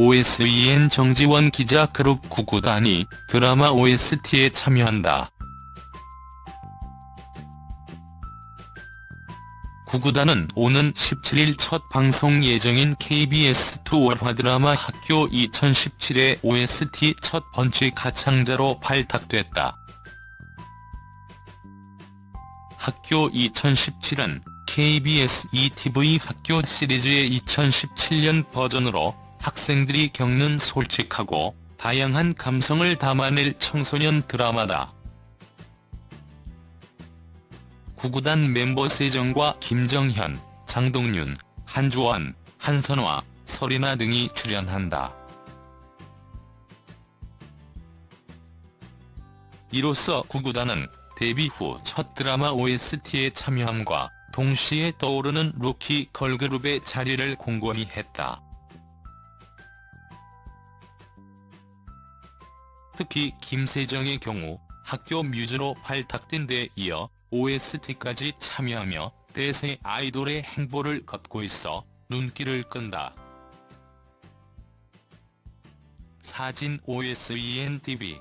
OSEN 정지원 기자 그룹 구구단이 드라마 OST에 참여한다. 구구단은 오는 17일 첫 방송 예정인 KBS2 월화 드라마 학교 2017의 OST 첫 번째 가창자로 발탁됐다. 학교 2017은 KBS ETV 학교 시리즈의 2017년 버전으로 학생들이 겪는 솔직하고 다양한 감성을 담아낼 청소년 드라마다. 구구단 멤버 세정과 김정현, 장동윤, 한주원, 한선화, 설인아 등이 출연한다. 이로써 구구단은 데뷔 후 첫 드라마 OST에 참여함과 동시에 떠오르는 루키 걸그룹의 자리를 공고히 했다. 특히 김세정의 경우 학교 뮤즈로 발탁된 데 이어 OST까지 참여하며 대세 아이돌의 행보를 걷고 있어 눈길을 끈다. 사진 OSENTV